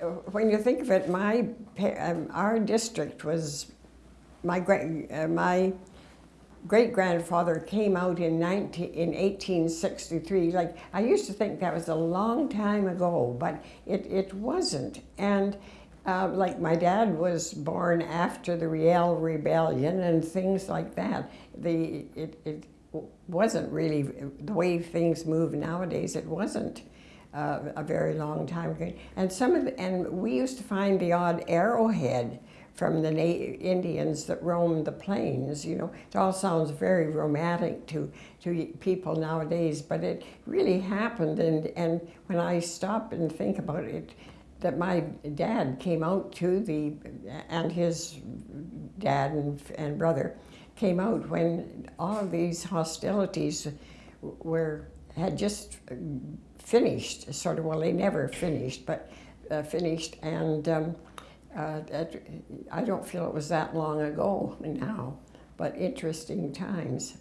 When you think of it, my um, our district was my great uh, my great grandfather came out in 19, in 1863. Like I used to think that was a long time ago, but it, it wasn't. And uh, like my dad was born after the Riel Rebellion and things like that. The it, it wasn't really the way things move nowadays. It wasn't uh, a very long time ago. And some of the, and we used to find the odd arrowhead from the Indians that roamed the plains. You know, it all sounds very romantic to to people nowadays, but it really happened. And and when I stop and think about it, that my dad came out to the and his dad and, and brother came out when all of these hostilities were had just finished, sort of, well, they never finished, but uh, finished, and um, uh, that, I don't feel it was that long ago now, but interesting times.